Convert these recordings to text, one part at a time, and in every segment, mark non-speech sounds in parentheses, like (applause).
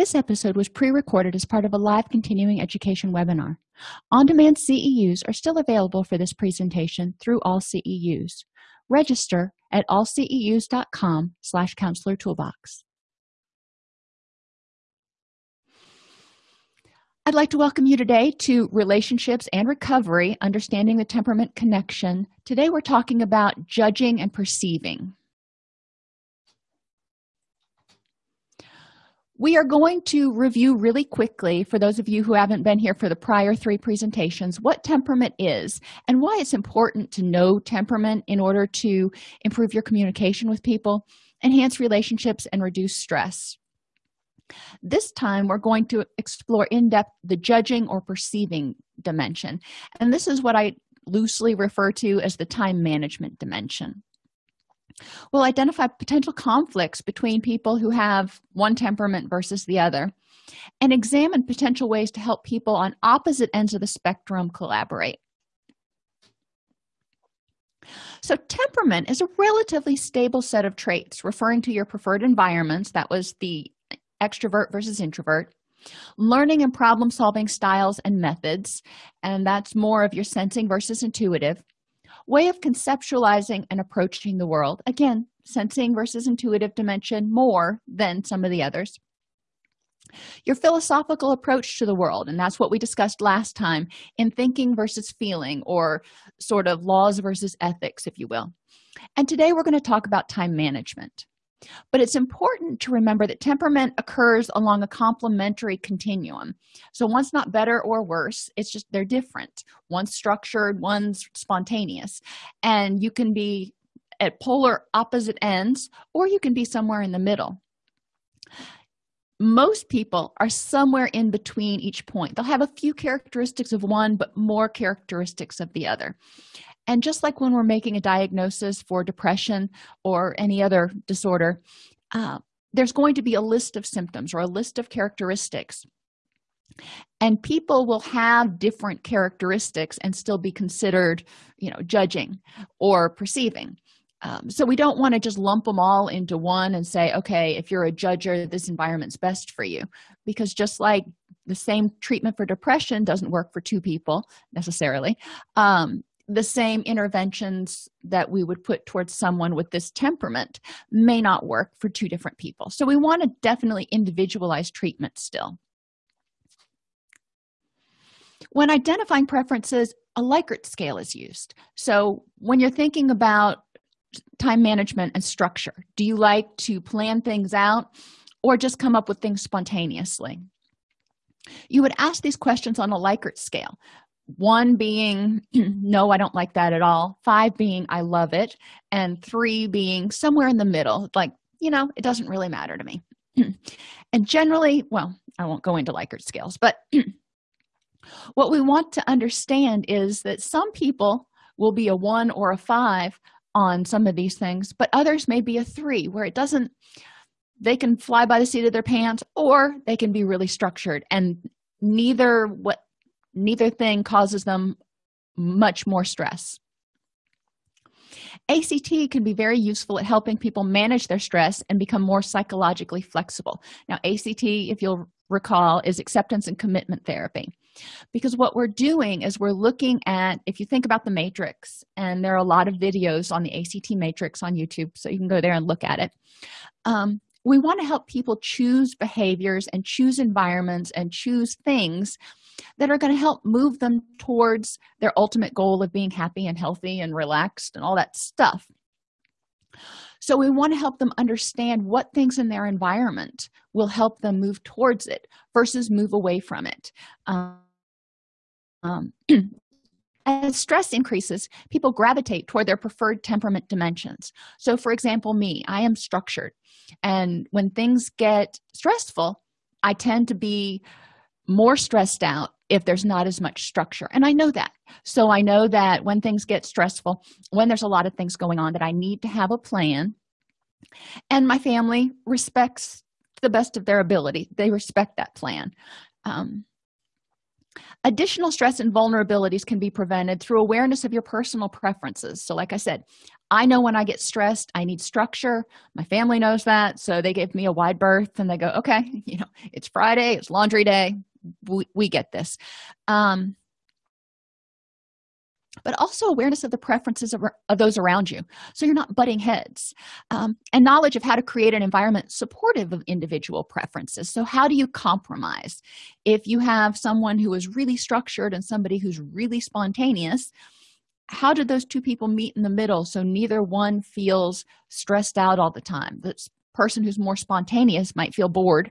This episode was pre-recorded as part of a live continuing education webinar. On-demand CEUs are still available for this presentation through AllCEUs. Register at allceus.com slash counselor toolbox. I'd like to welcome you today to Relationships and Recovery, Understanding the Temperament Connection. Today we're talking about judging and perceiving. We are going to review really quickly, for those of you who haven't been here for the prior three presentations, what temperament is and why it's important to know temperament in order to improve your communication with people, enhance relationships, and reduce stress. This time, we're going to explore in depth the judging or perceiving dimension. And this is what I loosely refer to as the time management dimension. We'll identify potential conflicts between people who have one temperament versus the other and examine potential ways to help people on opposite ends of the spectrum collaborate. So, temperament is a relatively stable set of traits referring to your preferred environments. That was the extrovert versus introvert. Learning and problem solving styles and methods, and that's more of your sensing versus intuitive way of conceptualizing and approaching the world. Again sensing versus intuitive dimension more than some of the others. Your philosophical approach to the world and that's what we discussed last time in thinking versus feeling or sort of laws versus ethics if you will. And today we're going to talk about time management but it's important to remember that temperament occurs along a complementary continuum. So one's not better or worse it's just they're different. One's structured one's spontaneous. And you can be at polar opposite ends or you can be somewhere in the middle. Most people are somewhere in between each point. They'll have a few characteristics of one but more characteristics of the other and just like when we're making a diagnosis for depression or any other disorder uh, there's going to be a list of symptoms or a list of characteristics. And people will have different characteristics and still be considered you know judging or perceiving. Um, so we don't want to just lump them all into one and say okay if you're a judger this environment's best for you. Because just like the same treatment for depression doesn't work for two people necessarily um, the same interventions that we would put towards someone with this temperament may not work for two different people. So we want to definitely individualize treatment still. When identifying preferences a likert scale is used. So when you're thinking about time management and structure do you like to plan things out or just come up with things spontaneously? You would ask these questions on a likert scale one being (clears throat) no i don't like that at all. Five being i love it. And three being somewhere in the middle. Like you know it doesn't really matter to me. (clears throat) And generally well i won't go into likert scales but (clears throat) what we want to understand is that some people will be a one or a five on some of these things but others may be a three where it doesn't they can fly by the seat of their pants or they can be really structured. And neither what neither thing causes them much more stress. Act can be very useful at helping people manage their stress and become more psychologically flexible. Now act if you'll recall is acceptance and commitment therapy. Because what we're doing is we're looking at if you think about the matrix and there are a lot of videos on the act matrix on youtube so you can go there and look at it. Um, we want to help people choose behaviors and choose environments and choose things that are going to help move them towards their ultimate goal of being happy and healthy and relaxed and all that stuff. So we want to help them understand what things in their environment will help them move towards it versus move away from it. Um, (clears throat) as stress increases people gravitate toward their preferred temperament dimensions. So for example me i am structured and when things get stressful i tend to be more stressed out if there's not as much structure. And i know that. So i know that when things get stressful when there's a lot of things going on that i need to have a plan. And my family respects the best of their ability. They respect that plan. Um, additional stress and vulnerabilities can be prevented through awareness of your personal preferences. So like i said i know when i get stressed i need structure. My family knows that. So they give me a wide berth and they go okay (laughs) you know it's friday it's laundry day we, we get this. Um, but also awareness of the preferences of, of, those around you. So you're not butting heads. Um, and knowledge of how to create an environment supportive of individual preferences. So how do you compromise? If you have someone who is really structured and somebody who's really spontaneous how do those two people meet in the middle so neither one feels stressed out all the time? The person who's more spontaneous might feel bored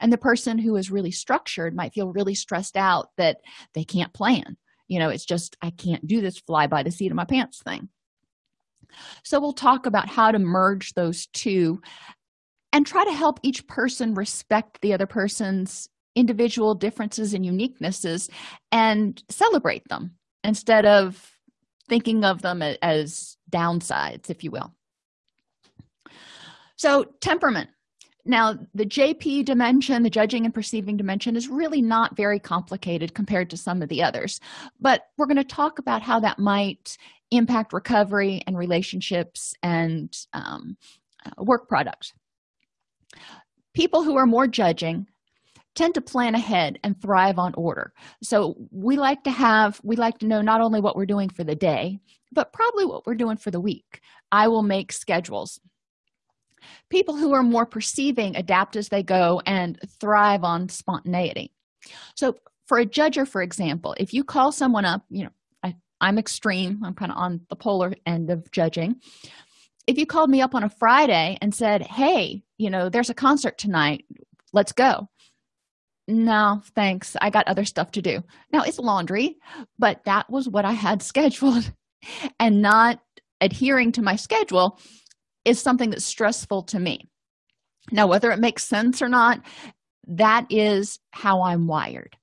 and the person who is really structured might feel really stressed out that they can't plan. You know it's just i can't do this fly by the seat of my pants thing. So we'll talk about how to merge those two and try to help each person respect the other person's individual differences and uniquenesses and celebrate them instead of thinking of them as downsides if you will so temperament. Now the jp dimension the judging and perceiving dimension is really not very complicated compared to some of the others. But we're going to talk about how that might impact recovery and relationships and um, uh, work products people who are more judging tend to plan ahead and thrive on order. So we like to have we like to know not only what we're doing for the day but probably what we're doing for the week. I will make schedules people who are more perceiving adapt as they go and thrive on spontaneity. So for a judger for example if you call someone up you know I, i'm extreme i'm kind of on the polar end of judging. If you called me up on a friday and said hey you know there's a concert tonight let's go. No thanks i got other stuff to do. Now it's laundry but that was what i had (laughs) scheduled. And not adhering to my schedule is something that's stressful to me. Now whether it makes sense or not that is how i'm wired.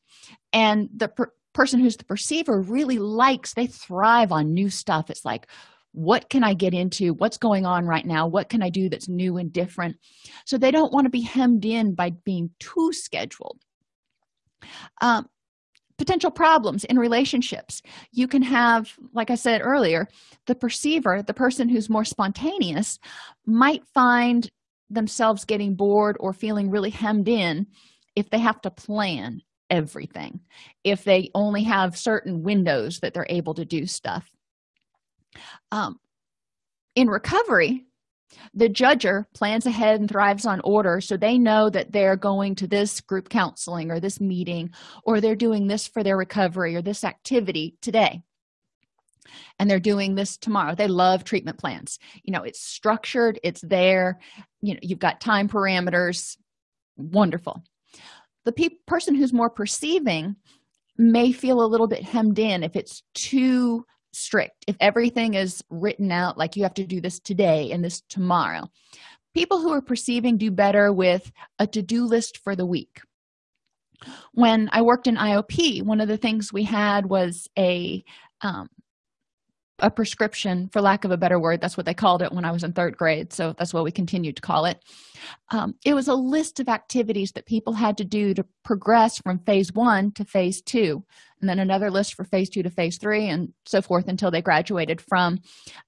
And the per person who's the perceiver really likes they thrive on new stuff. It's like what can i get into? What's going on right now? What can i do that's new and different? So they don't want to be hemmed in by being too scheduled. Um, potential problems in relationships. You can have like i said earlier the perceiver the person who's more spontaneous might find themselves getting bored or feeling really hemmed in if they have to plan everything if they only have certain windows that they're able to do stuff. Um, in recovery the judger plans ahead and thrives on order so they know that they're going to this group counseling or this meeting or they're doing this for their recovery or this activity today. And they're doing this tomorrow. They love treatment plans. You know it's structured it's there. You know you've got time parameters. Wonderful. The pe person who's more perceiving may feel a little bit hemmed in if it's too strict. If everything is written out like you have to do this today and this tomorrow people who are perceiving do better with a to-do list for the week. When i worked in iop one of the things we had was a um, a prescription for lack of a better word. That's what they called it when i was in third grade so that's what we continued to call it. Um, it was a list of activities that people had to do to progress from phase one to phase two and then another list for phase two to phase three and so forth until they graduated from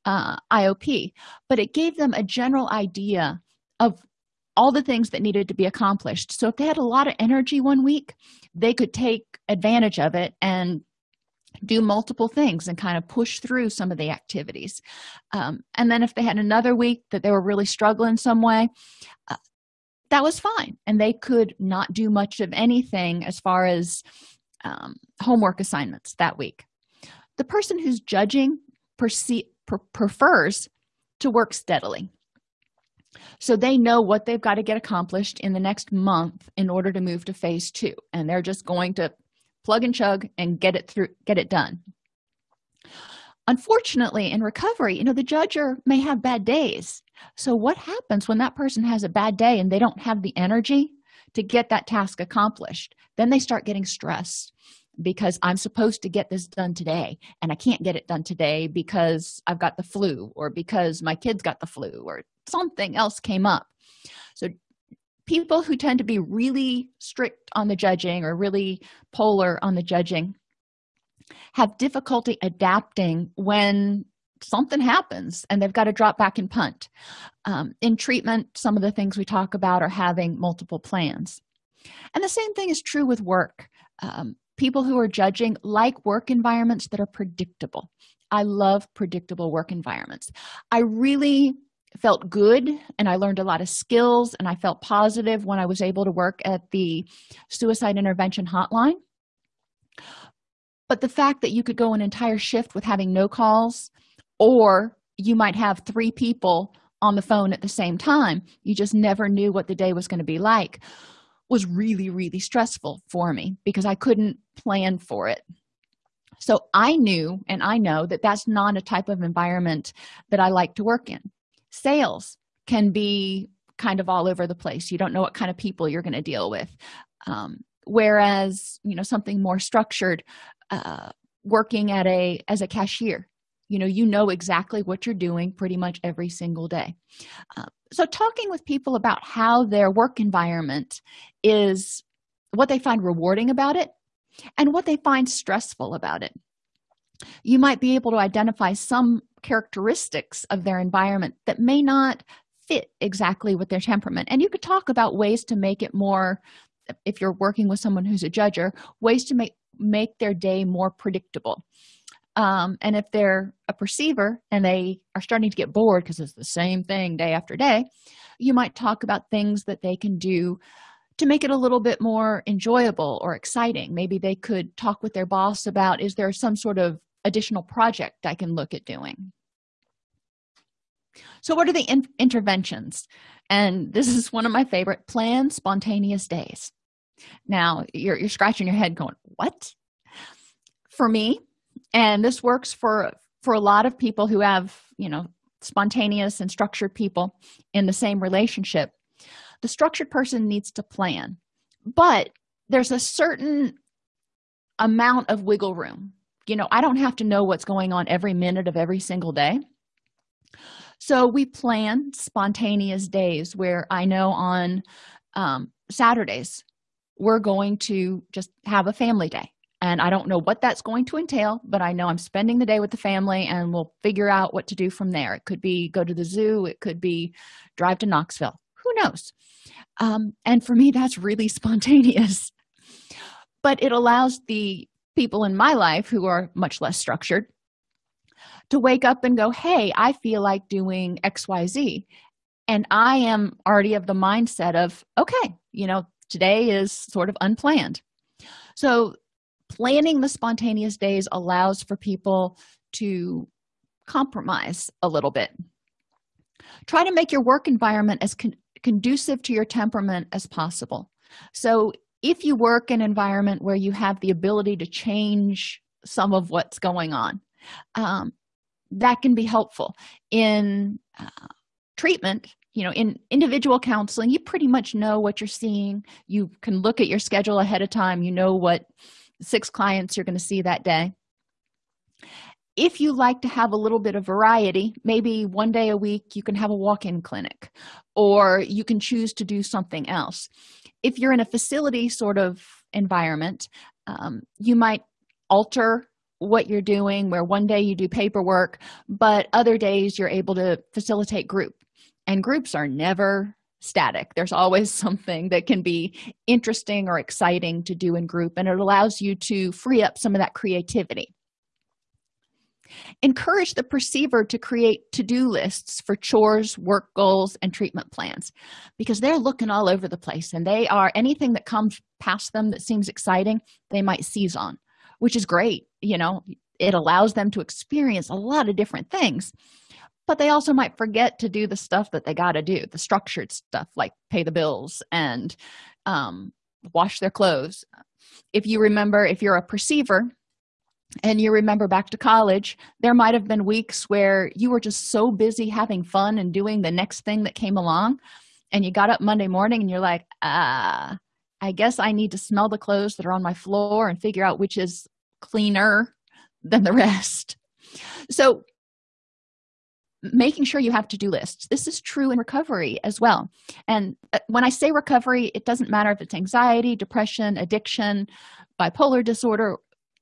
uh, iop but it gave them a general idea of all the things that needed to be accomplished. So if they had a lot of energy one week they could take advantage of it and do multiple things and kind of push through some of the activities. Um, and then if they had another week that they were really struggling some way uh, that was fine. And they could not do much of anything as far as um, homework assignments that week. The person who's judging prefers to work steadily. So they know what they've got to get accomplished in the next month in order to move to phase two and they're just going to plug and chug and get it through get it done. Unfortunately in recovery you know the judger may have bad days. So what happens when that person has a bad day and they don't have the energy to get that task accomplished? Then they start getting stressed because i'm supposed to get this done today and i can't get it done today because i've got the flu or because my kids got the flu or something else came up. So people who tend to be really strict on the judging or really polar on the judging have difficulty adapting when something happens and they've got to drop back and punt. Um, in treatment some of the things we talk about are having multiple plans. And the same thing is true with work. Um, people who are judging like work environments that are predictable. I love predictable work environments. I really felt good and i learned a lot of skills and i felt positive when i was able to work at the suicide intervention hotline. But the fact that you could go an entire shift with having no calls or you might have three people on the phone at the same time you just never knew what the day was going to be like was really really stressful for me because i couldn't plan for it. So i knew and i know that that's not a type of environment that i like to work in sales can be kind of all over the place. You don't know what kind of people you're going to deal with. Um, whereas you know something more structured uh, working at a as a cashier you know you know exactly what you're doing pretty much every single day. Uh, so talking with people about how their work environment is what they find rewarding about it and what they find stressful about it. You might be able to identify some characteristics of their environment that may not fit exactly with their temperament. And you could talk about ways to make it more if you're working with someone who's a judger ways to make make their day more predictable. Um, and if they're a perceiver and they are starting to get bored because it's the same thing day after day you might talk about things that they can do to make it a little bit more enjoyable or exciting. Maybe they could talk with their boss about is there some sort of additional project i can look at doing. So what are the in interventions? And this is one of my favorite plan spontaneous days. Now you're, you're scratching your head going what? For me and this works for for a lot of people who have you know spontaneous and structured people in the same relationship the structured person needs to plan. But there's a certain amount of wiggle room you know i don't have to know what's going on every minute of every single day. So we plan spontaneous days where i know on um, saturdays we're going to just have a family day. And i don't know what that's going to entail but i know i'm spending the day with the family and we'll figure out what to do from there. It could be go to the zoo. It could be drive to knoxville. Who knows? Um, and for me that's really (laughs) spontaneous. But it allows the people in my life who are much less structured to wake up and go hey i feel like doing xyz and i am already of the mindset of okay you know today is sort of unplanned. So planning the spontaneous days allows for people to compromise a little bit. Try to make your work environment as con conducive to your temperament as possible. So if you work in an environment where you have the ability to change some of what's going on um, that can be helpful. In uh, treatment you know in individual counseling you pretty much know what you're seeing. You can look at your schedule ahead of time. You know what six clients you're going to see that day if you like to have a little bit of variety maybe one day a week you can have a walk-in clinic or you can choose to do something else. If you're in a facility sort of environment um, you might alter what you're doing where one day you do paperwork but other days you're able to facilitate group. And groups are never static. There's always (laughs) something that can be interesting or exciting to do in group and it allows you to free up some of that creativity encourage the perceiver to create to-do lists for chores work goals and treatment plans because they're looking all over the place and they are anything that comes past them that seems exciting they might seize on which is great you know? It allows them to experience a lot of different things but they also might forget to do the stuff that they got to do the structured stuff like pay the bills and um, wash their clothes. If you remember if you're a perceiver and you remember back to college there might have been weeks where you were just so busy having fun and doing the next thing that came along and you got up monday morning and you're like ah i guess i need to smell the clothes that are on my floor and figure out which is cleaner than the rest. So making sure you have to-do lists. This is true in recovery as well. And uh, when i say recovery it doesn't matter if it's anxiety depression addiction bipolar disorder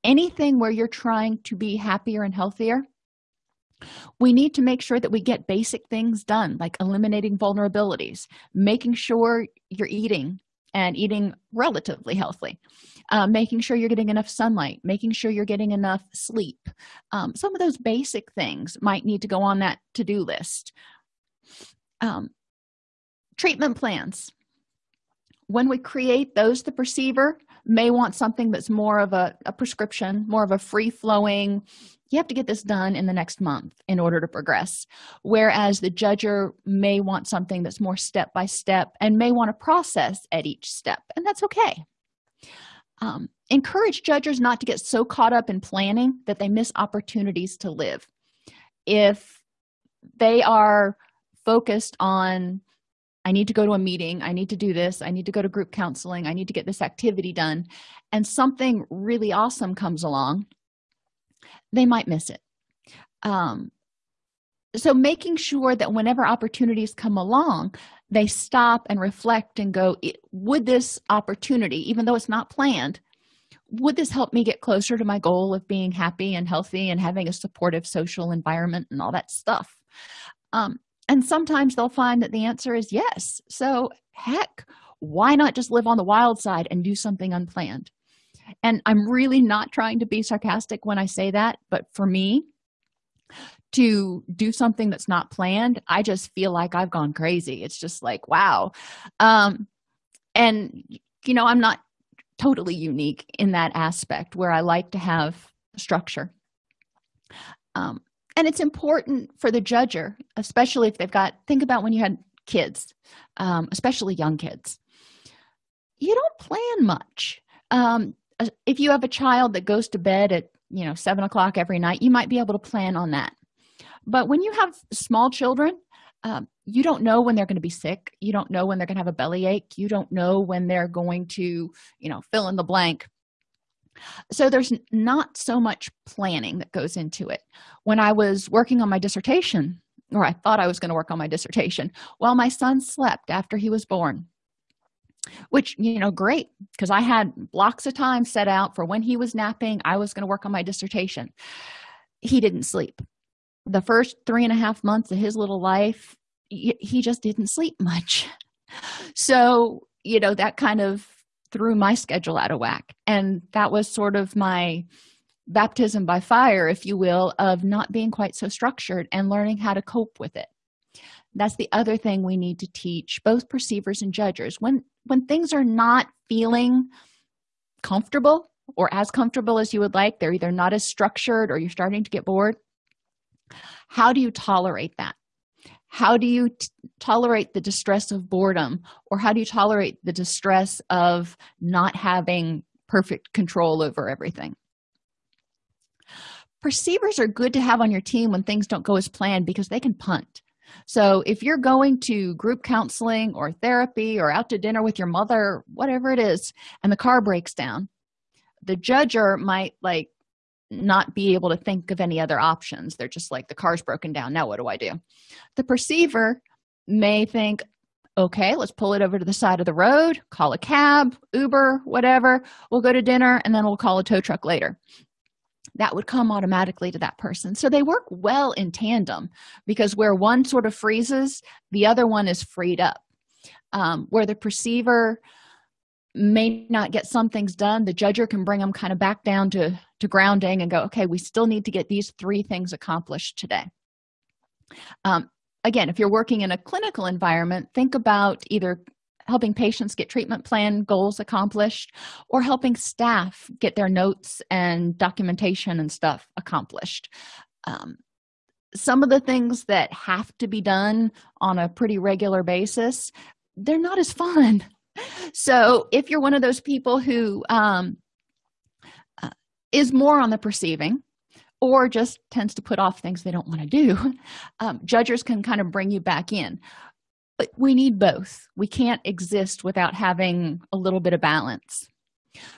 anything where you're trying to be happier and healthier we need to make sure that we get basic things done like eliminating vulnerabilities making sure you're eating and eating relatively healthy uh, making sure you're getting enough sunlight making sure you're getting enough sleep. Um, some of those basic things might need to go on that to-do list. Um, treatment plans. When we create those the perceiver may want something that's more of a, a prescription more of a free-flowing you have to get this done in the next month in order to progress. Whereas the judger may want something that's more step by step and may want to process at each step and that's okay. Um, encourage judges not to get so caught up in planning that they miss opportunities to live. If they are focused on i need to go to a meeting. I need to do this. I need to go to group counseling. I need to get this activity done. And something really awesome comes along. They might miss it. Um, so making sure that whenever opportunities come along they stop and reflect and go would this opportunity even though it's not planned would this help me get closer to my goal of being happy and healthy and having a supportive social environment and all that stuff? Um, and sometimes they'll find that the answer is yes. So heck why not just live on the wild side and do something unplanned? And i'm really not trying to be sarcastic when i say that but for me to do something that's not planned i just feel like i've gone crazy. It's just like wow. Um and you know i'm not totally unique in that aspect where i like to have structure. Um and it's important for the judger especially if they've got think about when you had kids um, especially young kids. You don't plan much. Um, if you have a child that goes to bed at you know seven o'clock every night you might be able to plan on that. But when you have small children um, you don't know when they're going to be sick. You don't know when they're going to have a bellyache. You don't know when they're going to you know fill in the blank so there's not so much planning that goes into it. When i was working on my dissertation or i thought i was going to work on my dissertation while my son slept after he was born which you know great because i had blocks of time set out for when he was napping i was going to work on my dissertation. He didn't sleep. The first three and a half months of his little life he just didn't sleep much. (laughs) So you know that kind of threw my schedule out of whack. And that was sort of my baptism by fire if you will of not being quite so structured and learning how to cope with it. That's the other thing we need to teach both perceivers and judges. When when things are not feeling comfortable or as comfortable as you would like they're either not as structured or you're starting to get bored how do you tolerate that how do you tolerate the distress of boredom? Or how do you tolerate the distress of not having perfect control over everything? Perceivers are good to have on your team when things don't go as planned because they can punt. So if you're going to group counseling or therapy or out to dinner with your mother whatever it is and the car breaks down the judger might like not be able to think of any other options. They're just like the car's broken down. Now what do i do? The perceiver may think okay let's pull it over to the side of the road call a cab uber whatever. We'll go to dinner and then we'll call a tow truck later. That would come automatically to that person. So they work well in tandem because where one sort of freezes the other one is freed up. Um, where the perceiver may not get some things done the judger can bring them kind of back down to to grounding and go okay we still need to get these three things accomplished today. Um, again if you're working in a clinical environment think about either helping patients get treatment plan goals accomplished or helping staff get their notes and documentation and stuff accomplished. Um, some of the things that have to be done on a pretty regular basis they're not as fun so if you're one of those people who um, uh, is more on the perceiving or just tends to put off things they don't want to do (laughs) um, judges can kind of bring you back in. But we need both. We can't exist without having a little bit of balance.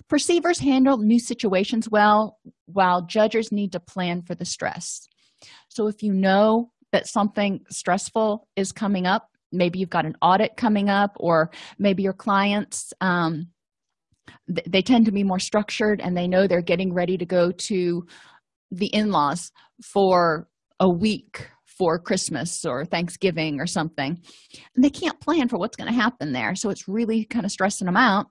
Perceivers handle new situations well while judges need to plan for the stress. So if you know that something stressful is coming up maybe you've got an audit coming up or maybe your clients um, th they tend to be more structured and they know they're getting ready to go to the in-laws for a week for christmas or thanksgiving or something. And they can't plan for what's going to happen there. So it's really kind of stressing them out.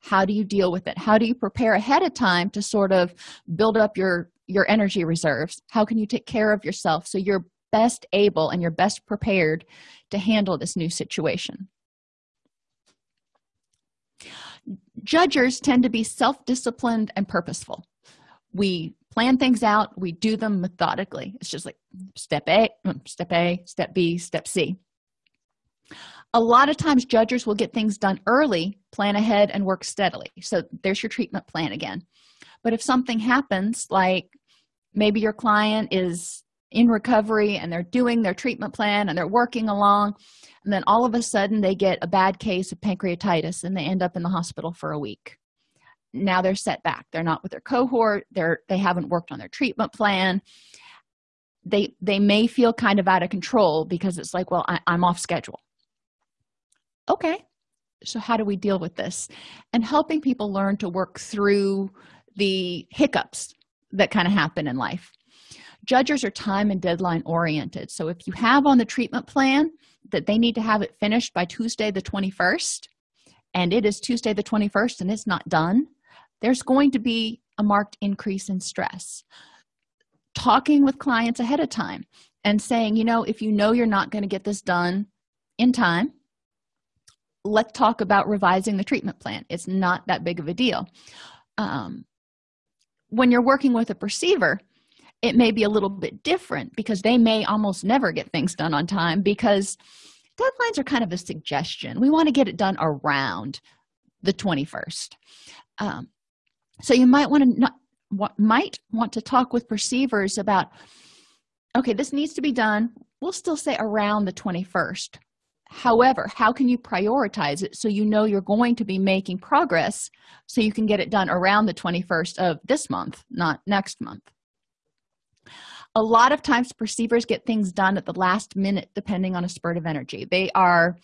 How do you deal with it? How do you prepare ahead of time to sort of build up your your energy reserves? How can you take care of yourself so you're best able and you're best prepared to handle this new situation. Judgers tend to be self-disciplined and purposeful. We plan things out we do them methodically. It's just like step a mm, step a step b step c. A lot of times judgers will get things done early plan ahead and work steadily. So there's your treatment plan again. But if something happens like maybe your client is in recovery and they're doing their treatment plan and they're working along. And then all of a sudden they get a bad case of pancreatitis and they end up in the hospital for a week. Now they're set back. They're not with their cohort. They're they haven't worked on their treatment plan. They they may feel kind of out of control because it's like well I, i'm off schedule. Okay. So how do we deal with this? And helping people learn to work through the hiccups that kind of happen in life judges are time and deadline oriented. So if you have on the treatment plan that they need to have it finished by tuesday the 21st and it is tuesday the 21st and it's not done there's going to be a marked increase in stress. Talking with clients ahead of time and saying you know if you know you're not going to get this done in time let's talk about revising the treatment plan. It's not that big of a deal. Um, when you're working with a perceiver it may be a little bit different because they may almost never get things done on time because deadlines are kind of a suggestion. We want to get it done around the 21st um, so you might want to not what might want to talk with perceivers about okay this needs to be done. We'll still say around the 21st however how can you prioritize it so you know you're going to be making progress so you can get it done around the 21st of this month not next month a lot of times perceivers get things done at the last minute depending on a spurt of energy. They are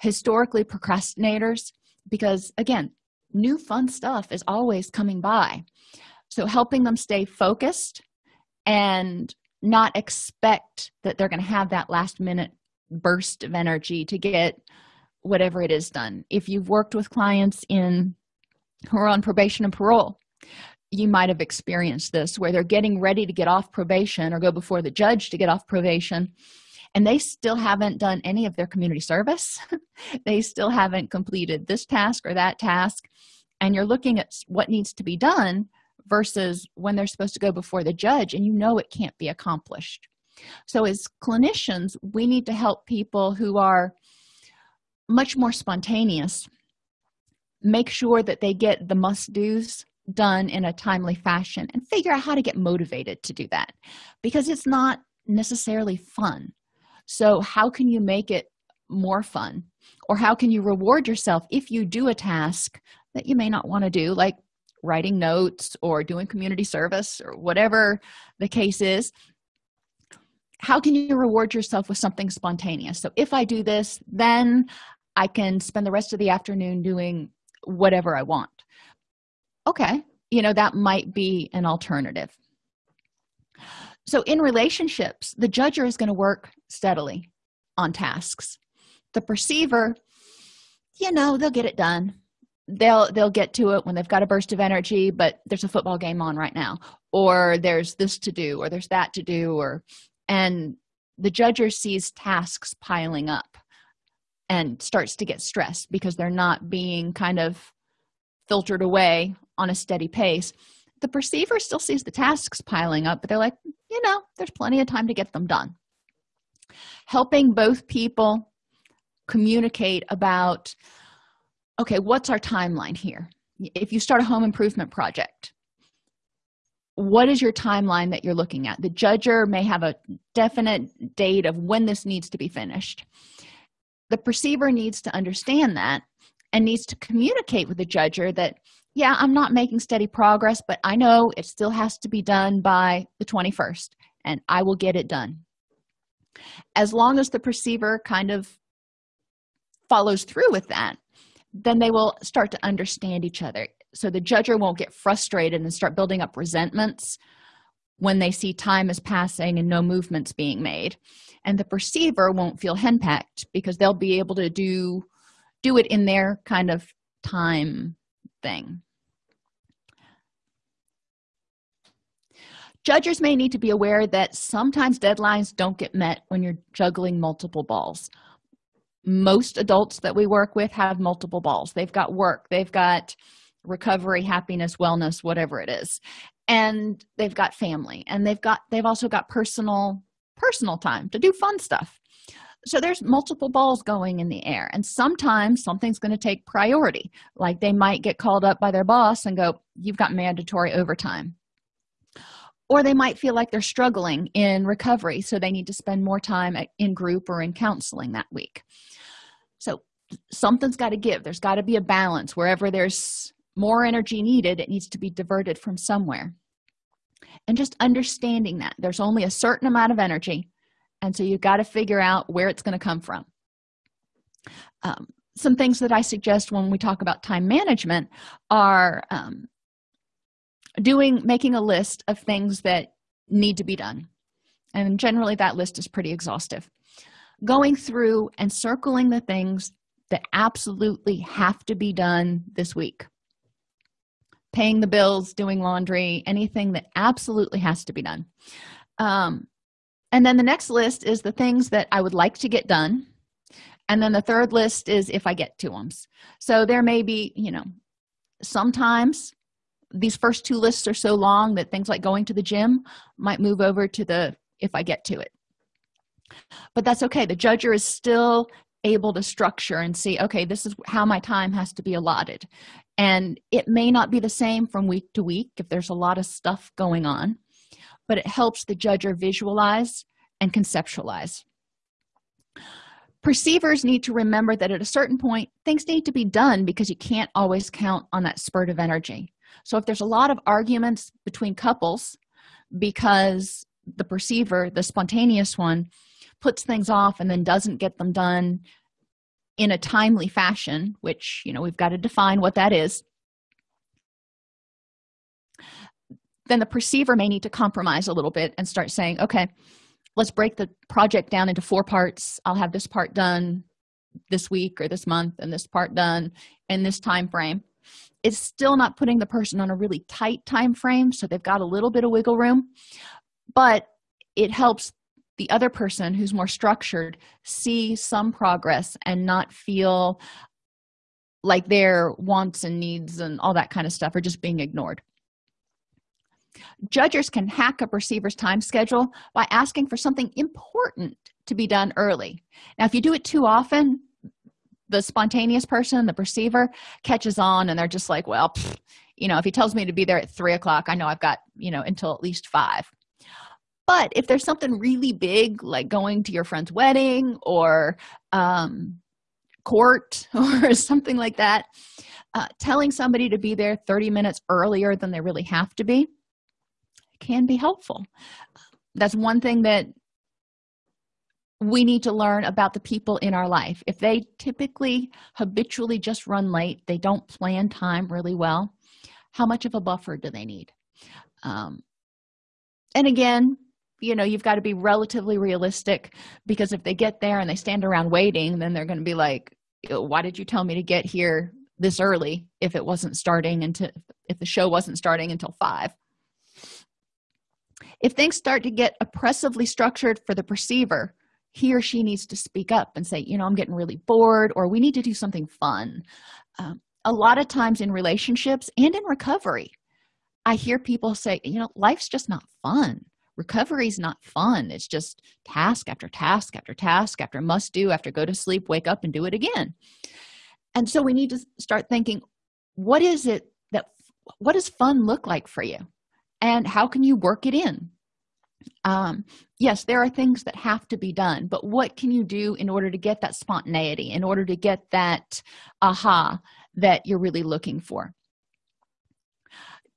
historically procrastinators because again new fun stuff is always coming by. So helping them stay focused and not expect that they're going to have that last minute burst of energy to get whatever it is done. If you've worked with clients in who are on probation and parole you might have experienced this where they're getting ready to get off probation or go before the judge to get off probation and they still haven't done any of their community service. (laughs) They still haven't completed this task or that task. And you're looking at what needs to be done versus when they're supposed to go before the judge and you know it can't be accomplished. So as clinicians we need to help people who are much more spontaneous make sure that they get the must-dos done in a timely fashion and figure out how to get motivated to do that because it's not necessarily fun. So how can you make it more fun? Or how can you reward yourself if you do a task that you may not want to do like writing notes or doing community service or whatever the case is? How can you reward yourself with something spontaneous? So if i do this then i can spend the rest of the afternoon doing whatever i want okay you know that might be an alternative. So in relationships the judger is going to work steadily on tasks. The perceiver you know they'll get it done. They'll they'll get to it when they've got a burst of energy but there's a football game on right now or there's this to do or there's that to do or and the judger sees tasks piling up and starts to get stressed because they're not being kind of filtered away on a steady pace. The perceiver still sees the tasks piling up but they're like you know there's plenty of time to get them done. Helping both people communicate about okay what's our timeline here? If you start a home improvement project what is your timeline that you're looking at? The judger may have a definite date of when this needs to be finished. The perceiver needs to understand that and needs to communicate with the judger that yeah i'm not making steady progress but i know it still has to be done by the 21st and i will get it done. As long as the perceiver kind of follows through with that then they will start to understand each other. So the judger won't get frustrated and start building up resentments when they see time is passing and no movements being made. And the perceiver won't feel henpecked because they'll be able to do do it in their kind of time thing. Judges may need to be aware that sometimes deadlines don't get met when you're juggling multiple balls. Most adults that we work with have multiple balls. They've got work they've got recovery happiness wellness whatever it is. And they've got family and they've got they've also got personal personal time to do fun stuff so there's multiple balls going in the air and sometimes something's going to take priority. Like they might get called up by their boss and go you've got mandatory overtime. Or they might feel like they're struggling in recovery so they need to spend more time in group or in counseling that week. So something's got to give. There's got to be a balance. Wherever there's more energy needed it needs to be diverted from somewhere. And just understanding that there's only a certain amount of energy and so you've got to figure out where it's going to come from. Um, some things that i suggest when we talk about time management are um, doing making a list of things that need to be done. And generally that list is pretty exhaustive. Going through and circling the things that absolutely have to be done this week. Paying the bills doing laundry anything that absolutely has to be done. Um, and then the next list is the things that i would like to get done. And then the third list is if i get to them so there may be you know sometimes these first two lists are so long that things like going to the gym might move over to the if i get to it. But that's okay. The judger is still able to structure and see okay this is how my time has to be allotted. And it may not be the same from week to week if there's a lot of stuff going on but it helps the judger visualize and conceptualize. Perceivers need to remember that at a certain point things need to be done because you can't always count on that spurt of energy. So if there's a lot of arguments between couples because the perceiver the spontaneous one puts things off and then doesn't get them done in a timely fashion which you know we've got to define what that is then the perceiver may need to compromise a little bit and start saying okay let's break the project down into four parts. I'll have this part done this week or this month and this part done in this time frame it's still not putting the person on a really tight time frame so they've got a little bit of wiggle room but it helps the other person who's more structured see some progress and not feel like their wants and needs and all that kind of stuff are just being ignored judges can hack a perceiver's time schedule by asking for something important to be done early. Now if you do it too often the spontaneous person the perceiver catches on and they're just like well pfft, you know if he tells me to be there at three o'clock i know i've got you know until at least five. But if there's something really big like going to your friend's wedding or um, court (laughs) or something like that uh, telling somebody to be there 30 minutes earlier than they really have to be can be helpful. That's one thing that we need to learn about the people in our life. If they typically habitually just run late they don't plan time really well how much of a buffer do they need? Um, and again you know you've got to be relatively realistic because if they get there and they stand around waiting then they're going to be like why did you tell me to get here this early if it wasn't starting until if the show wasn't starting until five if things start to get oppressively structured for the perceiver he or she needs to speak up and say you know i'm getting really bored or we need to do something fun. Um, a lot of times in relationships and in recovery i hear people say you know life's just not fun. Recovery is not fun. It's just task after task after task after must do after go to sleep wake up and do it again. And so we need to start thinking what is it that what does fun look like for you and how can you work it in? Um yes there are things that have to be done but what can you do in order to get that spontaneity in order to get that aha that you're really looking for?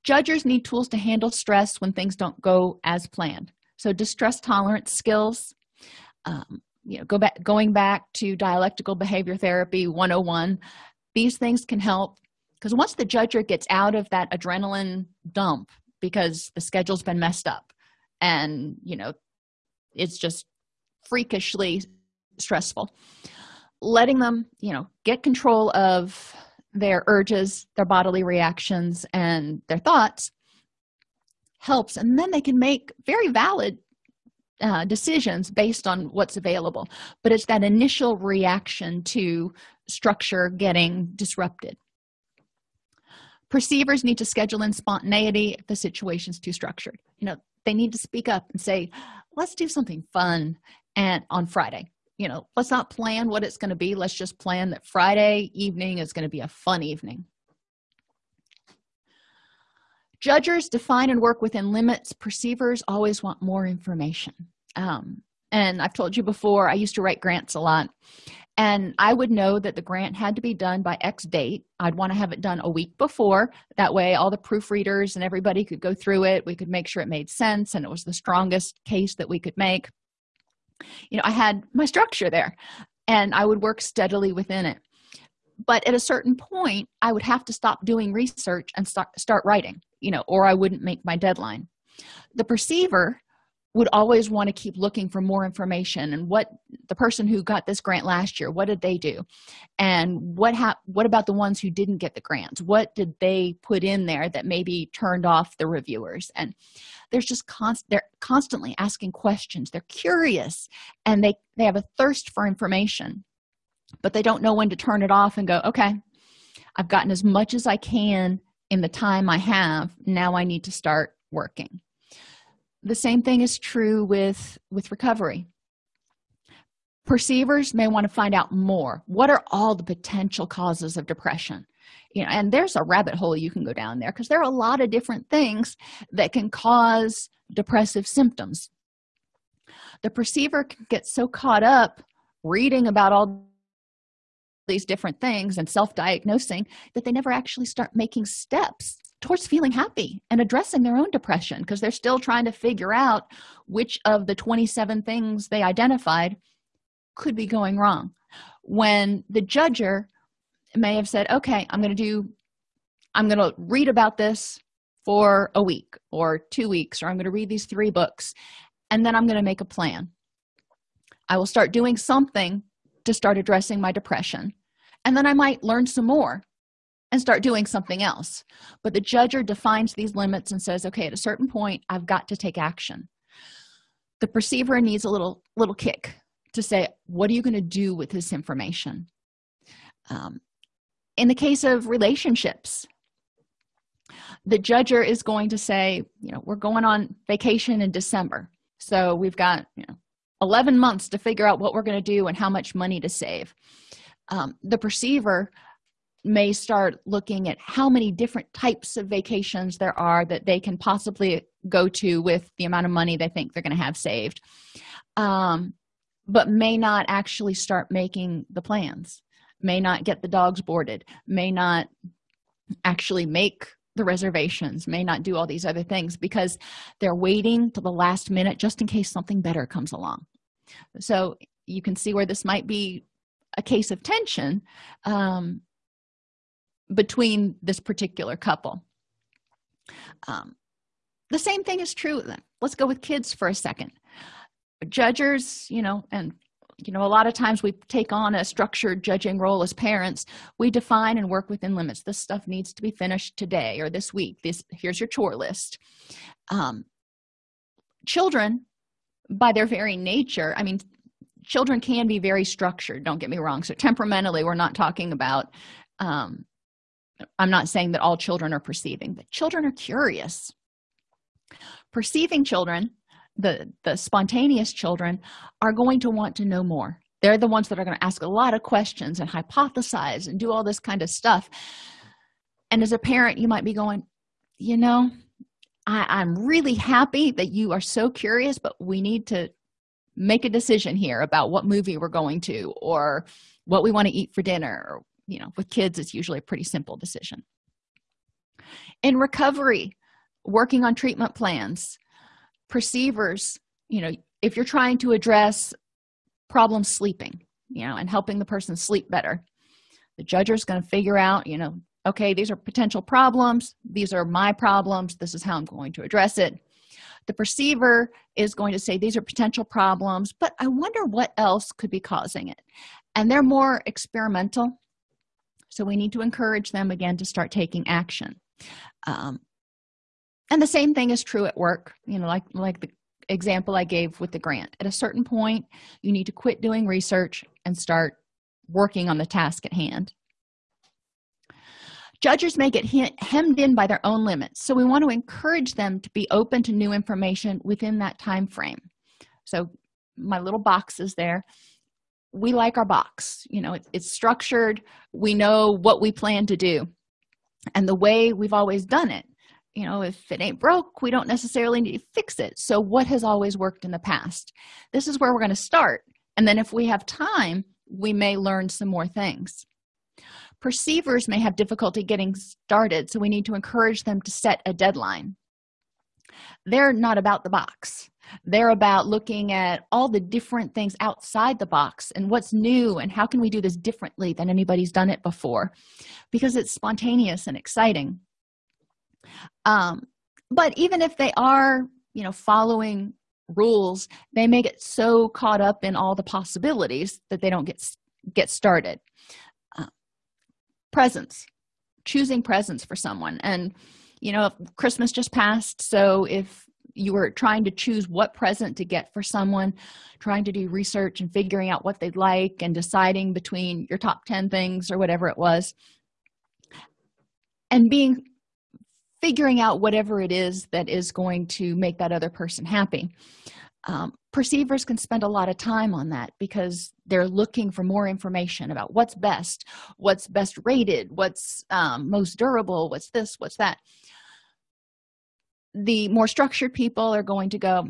Judges need tools to handle stress when things don't go as planned. So distress tolerance skills um, you know go back going back to dialectical behavior therapy 101 these things can help because once the judger gets out of that adrenaline dump because the schedule's been messed up. And you know it's just freakishly stressful. Letting them you know get control of their urges their bodily reactions and their thoughts helps. And then they can make very valid uh, decisions based on what's available. But it's that initial reaction to structure getting disrupted perceivers need to schedule in spontaneity if the situation's too structured. You know they need to speak up and say let's do something fun and on friday. You know let's not plan what it's going to be let's just plan that friday evening is going to be a fun evening. Judgers define and work within limits. Perceivers always want more information. Um, and i've told you before i used to write grants a lot and i would know that the grant had to be done by x date. I'd want to have it done a week before. That way all the proofreaders and everybody could go through it. We could make sure it made sense and it was the strongest case that we could make. You know i had my structure there and i would work steadily within it. But at a certain point i would have to stop doing research and start start writing you know or i wouldn't make my deadline. The perceiver would always want to keep looking for more information and what the person who got this grant last year what did they do? And what hap- what about the ones who didn't get the grants what did they put in there that maybe turned off the reviewers? And there's just const they're constantly asking questions. They're curious and they they have a thirst for information but they don't know when to turn it off and go okay i've gotten as much as i can in the time i have. Now i need to start working the same thing is true with with recovery. Perceivers may want to find out more. What are all the potential causes of depression? You know and there's a rabbit hole you can go down there because there are a lot of different things that can cause depressive symptoms. The perceiver can get so caught up reading about all these different things and self-diagnosing that they never actually start making steps towards feeling happy and addressing their own depression because they're still trying to figure out which of the 27 things they identified could be going wrong. When the judger may have said okay i'm going to do i'm going to read about this for a week or two weeks or i'm going to read these three books and then i'm going to make a plan. I will start doing something to start addressing my depression and then i might learn some more and start doing something else. But the judger defines these limits and says okay at a certain point i've got to take action. The perceiver needs a little little kick to say what are you going to do with this information? Um, in the case of relationships the judger is going to say you know we're going on vacation in december. So we've got you know 11 months to figure out what we're going to do and how much money to save. Um, the perceiver may start looking at how many different types of vacations there are that they can possibly go to with the amount of money they think they're going to have saved um, but may not actually start making the plans may not get the dogs boarded may not actually make the reservations may not do all these other things because they're waiting to the last minute just in case something better comes along. So you can see where this might be a case of tension um, between this particular couple. Um, the same thing is true then. Let's go with kids for a second. Judgers you know and you know a lot of times we take on a structured judging role as parents. We define and work within limits. This stuff needs to be finished today or this week. This here's your chore list. Um, children by their very nature i mean children can be very structured don't get me wrong. So temperamentally we're not talking about um, i'm not saying that all children are perceiving but children are curious. Perceiving children the the spontaneous children are going to want to know more. They're the ones that are going to ask a lot of questions and hypothesize and do all this kind of stuff. And as a parent you might be going you know I, i'm really happy that you are so curious but we need to make a decision here about what movie we're going to or what we want to eat for dinner or you know with kids it's usually a pretty simple decision. In recovery working on treatment plans perceivers you know if you're trying to address problem sleeping you know and helping the person sleep better the judge is going to figure out you know okay these are potential problems these are my problems this is how i'm going to address it. The perceiver is going to say these are potential problems but i wonder what else could be causing it. And they're more experimental so we need to encourage them again to start taking action. Um, and the same thing is true at work. You know like like the example i gave with the grant. At a certain point you need to quit doing research and start working on the task at hand. Judges may get hemmed in by their own limits so we want to encourage them to be open to new information within that time frame. So my little box is there we like our box you know it, it's structured we know what we plan to do. And the way we've always done it you know if it ain't broke we don't necessarily need to fix it. So what has always worked in the past? This is where we're going to start. And then if we have time we may learn some more things. Perceivers may have difficulty getting started so we need to encourage them to set a deadline. They're not about the box they're about looking at all the different things outside the box and what's new and how can we do this differently than anybody's done it before because it's spontaneous and exciting. Um, but even if they are you know following rules they may get so caught up in all the possibilities that they don't get get started. Uh, presents choosing presents for someone. And you know christmas just passed so if you were trying to choose what present to get for someone trying to do research and figuring out what they'd like and deciding between your top 10 things or whatever it was and being figuring out whatever it is that is going to make that other person happy. Um, perceivers can spend a lot of time on that because they're looking for more information about what's best what's best rated what's um, most durable what's this what's that the more structured people are going to go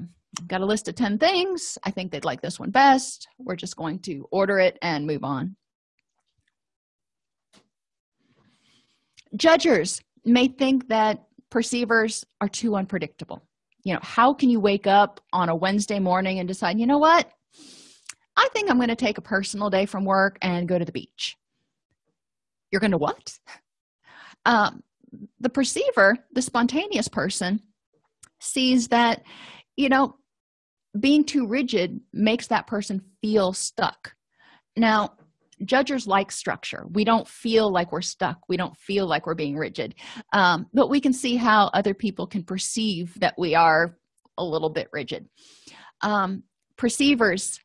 got a list of 10 things. I think they'd like this one best. We're just going to order it and move on. Judgers may think that perceivers are too unpredictable. You know how can you wake up on a wednesday morning and decide you know what? I think i'm going to take a personal day from work and go to the beach. You're going to what? (laughs) Um, the perceiver the spontaneous person sees that you know being too rigid makes that person feel stuck. Now judgers like structure. We don't feel like we're stuck. We don't feel like we're being rigid. Um, but we can see how other people can perceive that we are a little bit rigid. Um, perceivers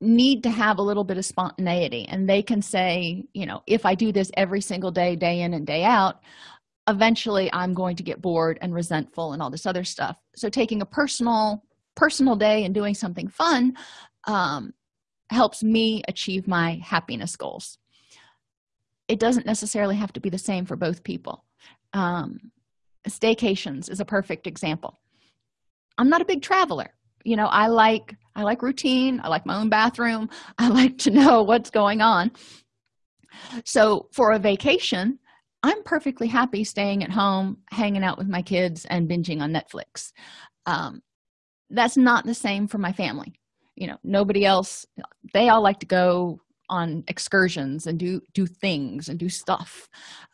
need to have a little bit of spontaneity and they can say you know if i do this every single day day in and day out eventually i'm going to get bored and resentful and all this other stuff. So taking a personal personal day and doing something fun um, helps me achieve my happiness goals. It doesn't necessarily have to be the same for both people. Um, staycations is a perfect example. I'm not a big traveler. You know i like i like routine. I like my own bathroom. (laughs) I like to know what's going on. So for a vacation i'm perfectly happy staying at home hanging out with my kids and binging on netflix. Um, that's not the same for my family. You know nobody else they all like to go on excursions and do do things and do stuff.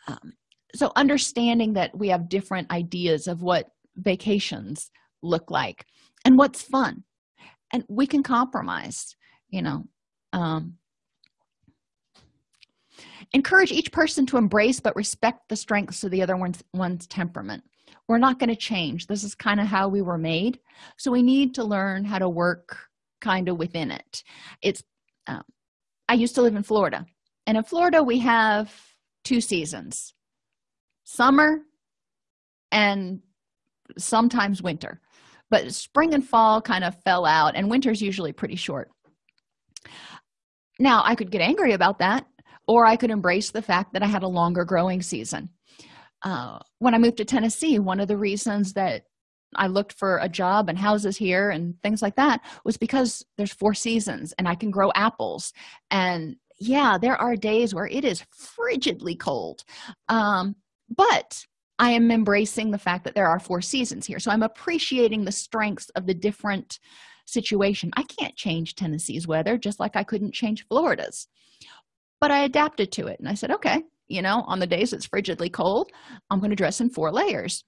Um, so understanding that we have different ideas of what vacations look like and what's fun. And we can compromise you know um, encourage each person to embrace but respect the strengths of the other one's one's temperament. We're not going to change. This is kind of how we were made. So we need to learn how to work kind of within it. It's um, i used to live in florida and in florida we have two seasons summer and sometimes winter. But spring and fall kind of fell out and winter's usually pretty short. Now i could get angry about that or i could embrace the fact that i had a longer growing season. Uh, when i moved to tennessee one of the reasons that i looked for a job and houses here and things like that was because there's four seasons and i can grow apples. And yeah there are days where it is frigidly cold. Um, but i am embracing the fact that there are four seasons here. So i'm appreciating the strengths of the different situation. I can't change tennessee's weather just like i couldn't change florida's but i adapted to it. And i said okay you know on the days it's frigidly cold i'm going to dress in four layers.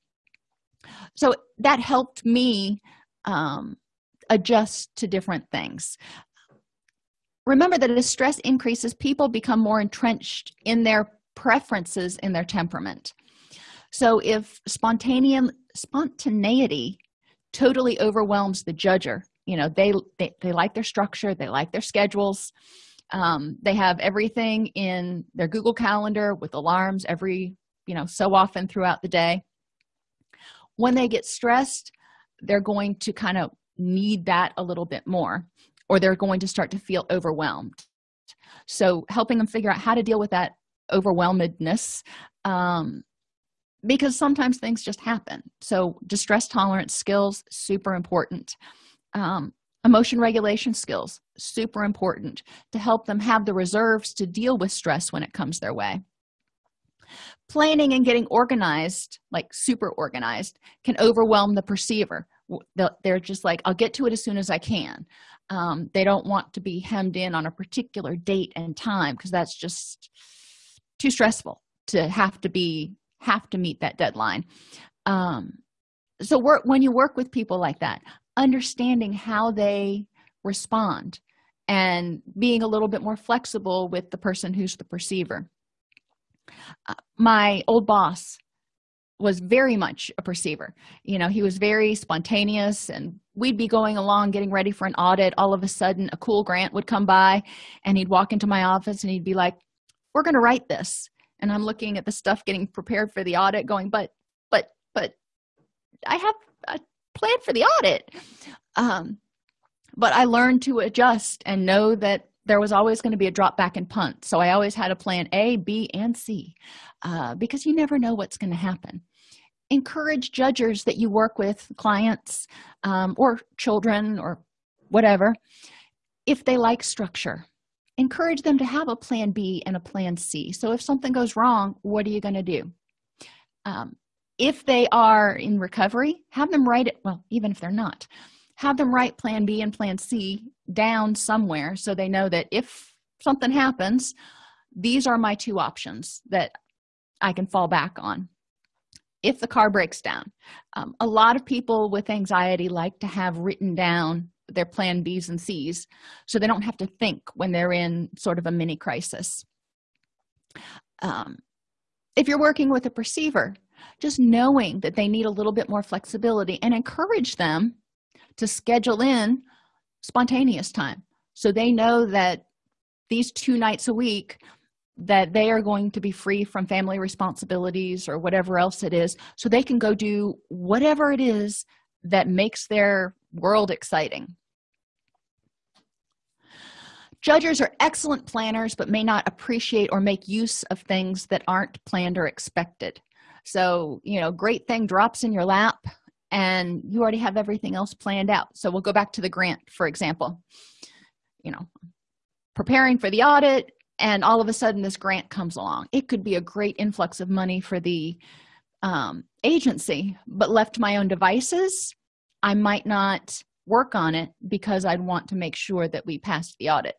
So that helped me um, adjust to different things. Remember that as stress increases people become more entrenched in their preferences in their temperament. So if spontaneous spontaneity totally overwhelms the judger you know they, they they like their structure they like their schedules um, they have everything in their google calendar with alarms every you know so often throughout the day. When they get stressed they're going to kind of need that a little bit more or they're going to start to feel overwhelmed. So helping them figure out how to deal with that overwhelmedness um, because sometimes things just happen. So distress tolerance skills super important. Um, emotion regulation skills super important to help them have the reserves to deal with stress when it comes their way. Planning and getting organized like super organized can overwhelm the perceiver. They're just like i'll get to it as soon as i can. Um, they don't want to be hemmed in on a particular date and time because that's just too stressful to have to be have to meet that deadline. Um, so work when you work with people like that understanding how they respond and being a little bit more flexible with the person who's the perceiver. Uh, my old boss was very much a perceiver. You know he was very spontaneous and we'd be going along getting ready for an audit. All of a sudden a cool grant would come by and he'd walk into my office and he'd be like we're going to write this. And i'm looking at the stuff getting prepared for the audit going but but but i have a plan for the audit. Um but i learned to adjust and know that there was always going to be a drop back and punt. So i always had a plan a b and c uh, because you never know what's going to happen. Encourage judges that you work with clients um, or children or whatever if they like structure. Encourage them to have a plan b and a plan c. So if something goes wrong what are you going to do? Um, if they are in recovery have them write it well even if they're not have them write plan b and plan c down somewhere so they know that if something happens these are my two options that i can fall back on. If the car breaks down um, a lot of people with anxiety like to have written down their plan b's and c's so they don't have to think when they're in sort of a mini crisis. Um, if you're working with a perceiver just knowing that they need a little bit more flexibility and encourage them to schedule in spontaneous time. So they know that these two nights a week that they are going to be free from family responsibilities or whatever else it is. So they can go do whatever it is that makes their world exciting. Judges are excellent planners but may not appreciate or make use of things that aren't planned or expected. So you know great thing drops in your lap and you already have everything else planned out. So we'll go back to the grant for example. You know preparing for the audit and all of a sudden this grant comes along. It could be a great influx of money for the um, agency but left to my own devices i might not work on it because i'd want to make sure that we passed the audit.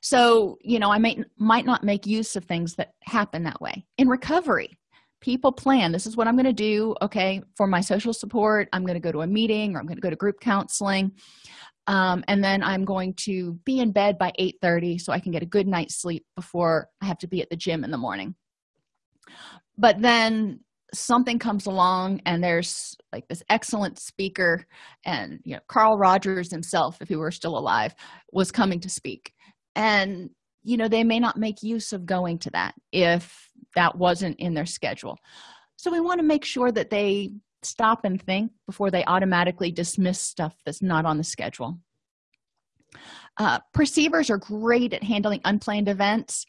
So you know i might might not make use of things that happen that way. In recovery people plan. This is what i'm going to do okay for my social support. I'm going to go to a meeting or i'm going to go to group counseling. Um, and then i'm going to be in bed by 8 30 so i can get a good night's sleep before i have to be at the gym in the morning. But then something comes along and there's like this excellent speaker and you know carl rogers himself if he were still alive was coming to speak. And you know they may not make use of going to that if that wasn't in their schedule. So we want to make sure that they stop and think before they automatically dismiss stuff that's not on the schedule. Uh, perceivers are great at handling unplanned events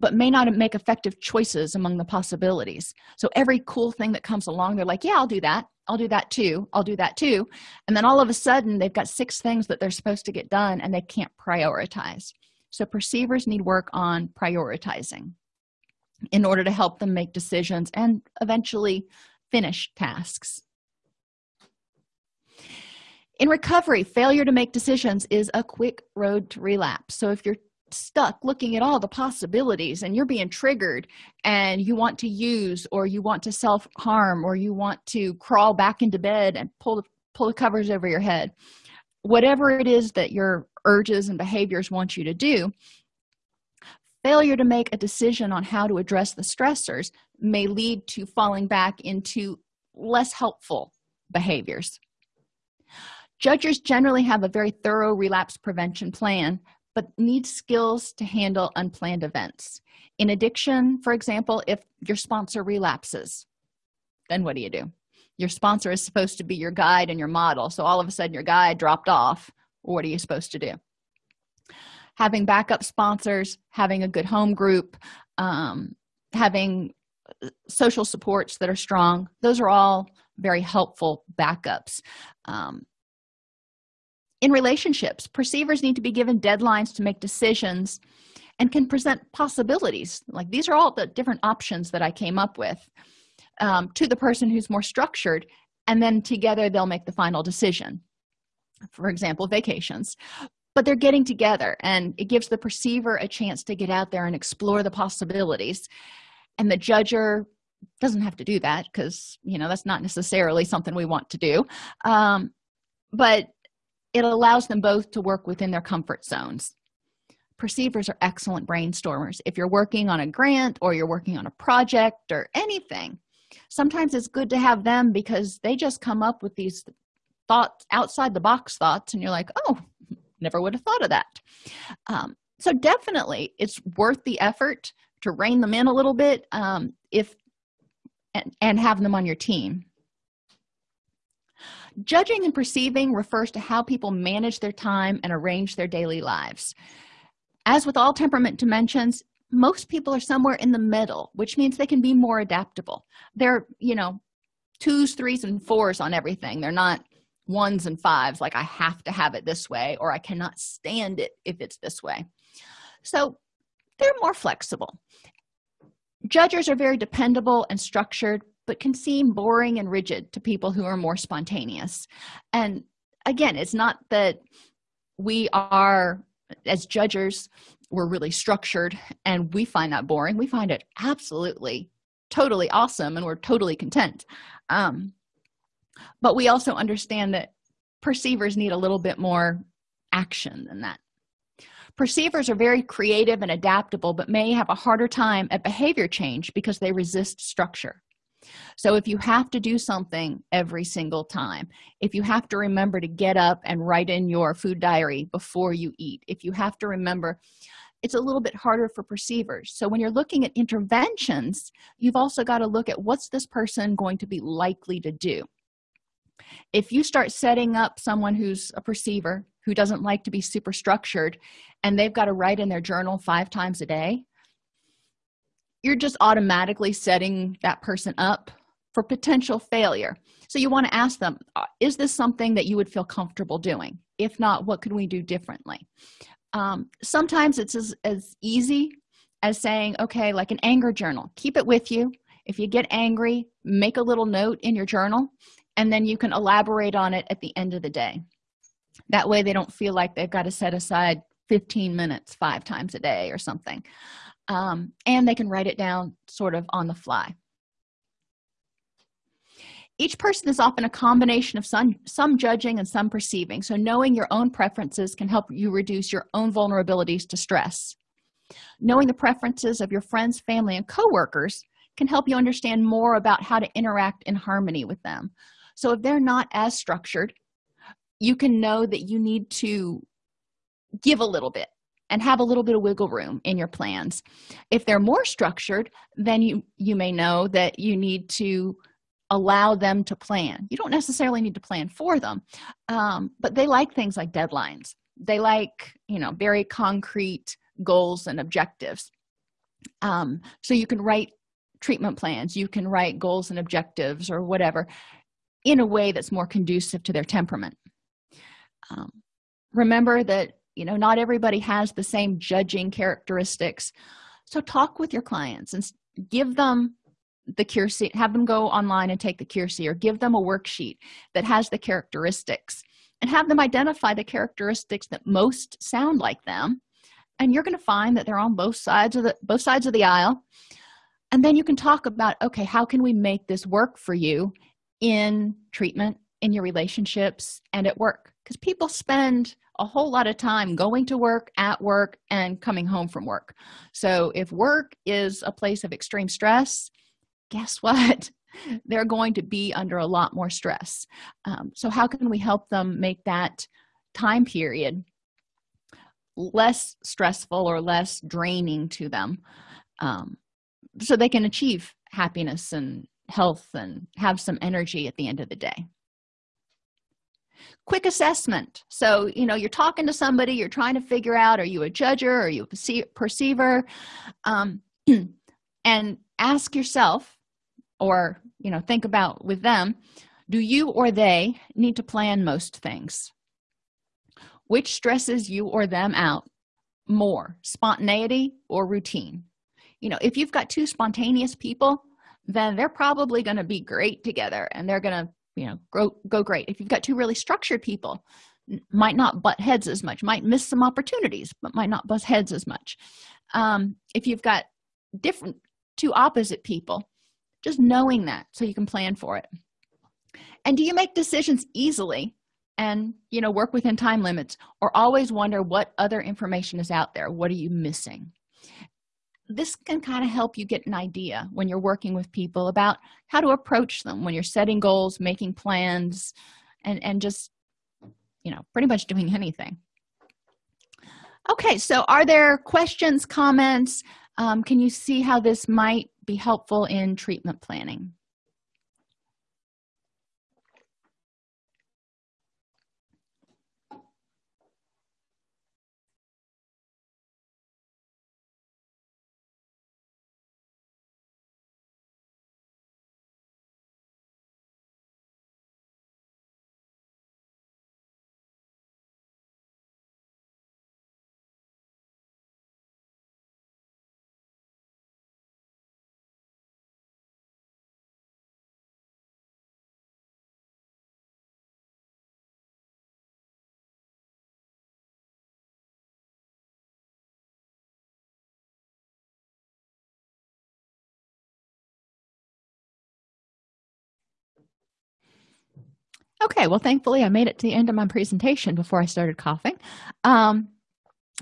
but may not make effective choices among the possibilities. So every cool thing that comes along they're like yeah i'll do that. I'll do that too. I'll do that too. And then all of a sudden they've got six things that they're supposed to get done and they can't prioritize so perceivers need work on prioritizing in order to help them make decisions and eventually finish tasks. In recovery failure to make decisions is a quick road to relapse. So if you're stuck looking at all the possibilities and you're being triggered and you want to use or you want to self-harm or you want to crawl back into bed and pull the pull the covers over your head whatever it is that your urges and behaviors want you to do failure to make a decision on how to address the stressors may lead to falling back into less helpful behaviors. Judges generally have a very thorough relapse prevention plan but need skills to handle unplanned events. In addiction for example if your sponsor relapses then what do you do? Your sponsor is supposed to be your guide and your model so all of a sudden your guide dropped off what are you supposed to do? Having backup sponsors having a good home group um, having social supports that are strong those are all very helpful backups. Um, in relationships perceivers need to be given deadlines to make decisions and can present possibilities. Like these are all the different options that i came up with um, to the person who's more structured and then together they'll make the final decision for example vacations but they're getting together and it gives the perceiver a chance to get out there and explore the possibilities. And the judger doesn't have to do that because you know that's not necessarily something we want to do. Um, but it allows them both to work within their comfort zones. Perceivers are excellent brainstormers. If you're working on a grant or you're working on a project or anything sometimes it's good to have them because they just come up with these thoughts outside the box thoughts and you're like oh never would have thought of that. Um, so definitely it's worth the effort to rein them in a little bit um, if and, and have them on your team. Judging and perceiving refers to how people manage their time and arrange their daily lives. As with all temperament dimensions most people are somewhere in the middle which means they can be more adaptable. They're you know twos threes and fours on everything. They're not ones and fives like i have to have it this way or i cannot stand it if it's this way. So they're more flexible. Judges are very dependable and structured but can seem boring and rigid to people who are more spontaneous. And again it's not that we are as judges we're really structured and we find that boring. We find it absolutely totally awesome and we're totally content. Um, but we also understand that perceivers need a little bit more action than that. Perceivers are very creative and adaptable but may have a harder time at behavior change because they resist structure. So if you have to do something every single time if you have to remember to get up and write in your food diary before you eat if you have to remember it's a little bit harder for perceivers. So when you're looking at interventions you've also got to look at what's this person going to be likely to do if you start setting up someone who's a perceiver who doesn't like to be super structured and they've got to write in their journal five times a day you're just automatically setting that person up for potential failure. So you want to ask them uh, is this something that you would feel comfortable doing? If not what could we do differently? Um, sometimes it's as, as easy as saying okay like an anger journal keep it with you. If you get angry make a little note in your journal and then you can elaborate on it at the end of the day. That way they don't feel like they've got to set aside 15 minutes five times a day or something. Um, and they can write it down sort of on the fly. Each person is often a combination of some some judging and some perceiving. So knowing your own preferences can help you reduce your own vulnerabilities to stress. Knowing the preferences of your friends family and co-workers can help you understand more about how to interact in harmony with them so if they're not as structured you can know that you need to give a little bit and have a little bit of wiggle room in your plans. If they're more structured then you you may know that you need to allow them to plan. You don't necessarily need to plan for them um, but they like things like deadlines. They like you know very concrete goals and objectives. Um, so you can write treatment plans. You can write goals and objectives or whatever in a way that's more conducive to their temperament. Um, remember that you know not everybody has the same judging characteristics. So talk with your clients and give them the Keirsey have them go online and take the Keirsey or give them a worksheet that has the characteristics and have them identify the characteristics that most sound like them. And you're going to find that they're on both sides of the both sides of the aisle. And then you can talk about okay how can we make this work for you in treatment in your relationships and at work. Because people spend a whole lot of time going to work at work and coming home from work. So if work is a place of extreme stress guess (laughs) what? They're going to be under a lot more stress. Um, so how can we help them make that time period less stressful or less draining to them um, so they can achieve happiness and health and have some energy at the end of the day. Quick assessment. So you know you're talking to somebody you're trying to figure out are you a judger? Are you a perceiver? Um, (clears throat) and ask yourself or you know think about with them do you or they need to plan most things? Which stresses you or them out more spontaneity or routine? You know if you've got two spontaneous people then they're probably going to be great together and they're going to you know grow, go great. If you've got two really structured people might not butt heads as much might miss some opportunities but might not bust heads as much. Um, if you've got different two opposite people just knowing that so you can plan for it. And do you make decisions easily and you know work within time limits or always wonder what other information is out there? What are you missing this can kind of help you get an idea when you're working with people about how to approach them when you're setting goals making plans and and just you know pretty much doing anything. Okay so are there questions comments? Um, can you see how this might be helpful in treatment planning okay well thankfully i made it to the end of my presentation before i started coughing. Um,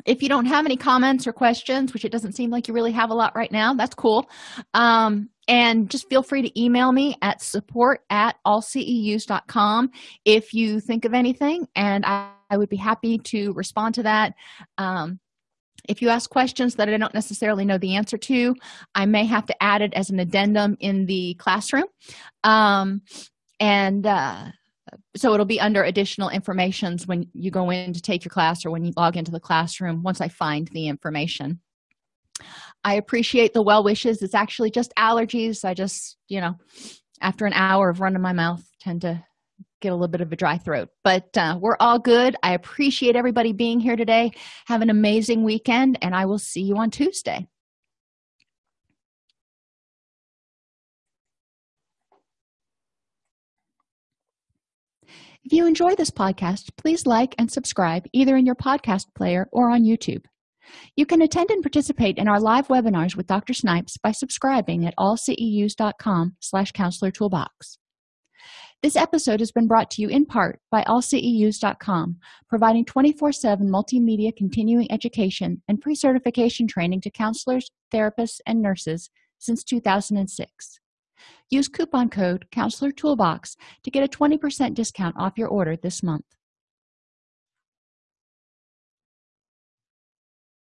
if you don't have any comments or questions which it doesn't seem like you really have a lot right now that's cool. Um, and just feel free to email me at support at allceus.com if you think of anything and I, I, would be happy to respond to that. Um, if you ask questions that i don't necessarily know the answer to i may have to add it as an addendum in the classroom. Um, and uh, so it'll be under additional informations when you go in to take your class or when you log into the classroom once i find the information. I appreciate the well wishes. It's actually just allergies. I just you know after an hour of running my mouth tend to get a little bit of a dry throat. But uh, we're all good. I appreciate everybody being here today. Have an amazing weekend and i will see you on tuesday If you enjoy this podcast, please like and subscribe either in your podcast player or on YouTube. You can attend and participate in our live webinars with Dr. Snipes by subscribing at allceus.com slash counselor toolbox. This episode has been brought to you in part by allceus.com, providing 24-7 multimedia continuing education and pre-certification training to counselors, therapists, and nurses since 2006. Use coupon code Counselor Toolbox to get a 20% discount off your order this month.